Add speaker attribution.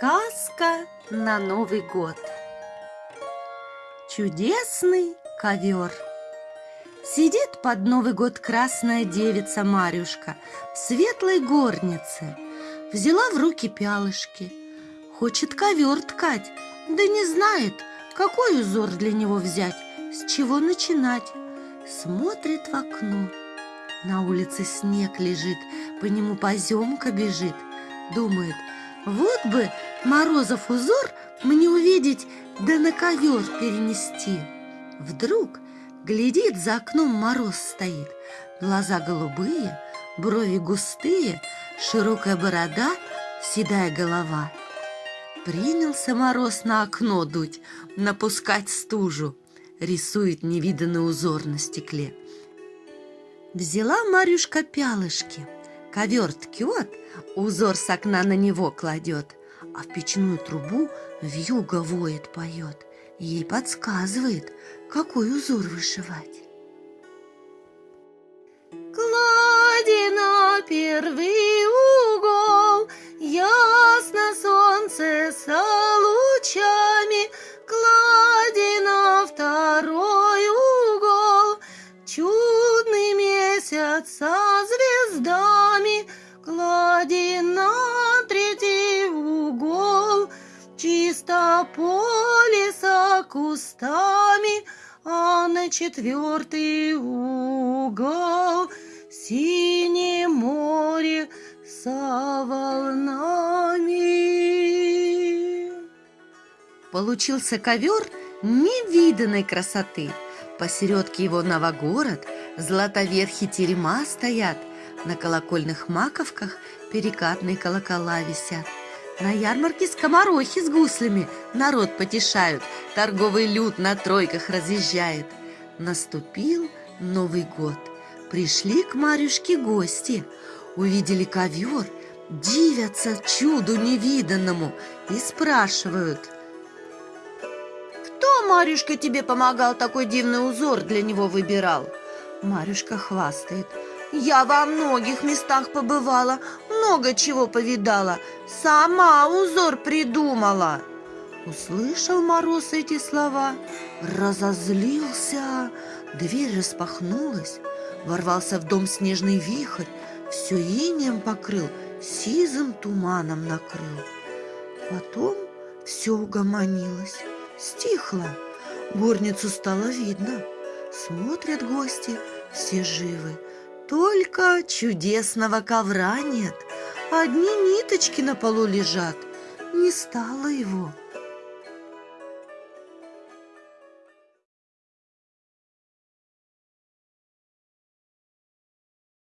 Speaker 1: Сказка на Новый год. Чудесный ковер. Сидит под Новый год красная девица Марюшка в светлой горнице. Взяла в руки пялышки. Хочет ковер ткать, да не знает, какой узор для него взять, с чего начинать. Смотрит в окно. На улице снег лежит, по нему поземка бежит. Думает – вот бы Морозов узор мне увидеть, да на ковер перенести. Вдруг глядит, за окном мороз стоит, глаза голубые, брови густые, широкая борода, седая голова. Принялся мороз на окно дуть, напускать стужу, рисует невиданный узор на стекле. Взяла Марюшка пялышки — Ковер ткет, узор с окна на него кладет, А в печную трубу вьюга воет, поет, Ей подсказывает, какой узор вышивать.
Speaker 2: Клади на первый угол, Ясно солнце со лучами, Клади на второй угол, Чудный месяц со звездами, Клади Чисто поле со кустами, А на четвертый угол Синее море со волнами.
Speaker 1: Получился ковер невиданной красоты. Посередке его новогород, златоверхи терема стоят, на колокольных маковках перекатные колокола висят. На ярмарке скоморохи с гуслями народ потешают, торговый люд на тройках разъезжает. Наступил Новый год. Пришли к Марюшке гости, увидели ковер, дивятся чуду невиданному и спрашивают.
Speaker 2: Кто, Марюшка, тебе помогал такой дивный узор для него выбирал?
Speaker 1: Марюшка хвастает –
Speaker 2: я во многих местах побывала, много чего повидала, сама узор придумала.
Speaker 1: Услышал Мороз эти слова, разозлился, дверь распахнулась, ворвался в дом снежный вихрь, все инеем покрыл, сизым туманом накрыл. Потом все угомонилось, стихло, горницу стало видно. Смотрят гости, все живы, только чудесного ковра нет, одни ниточки на полу лежат. Не стало его.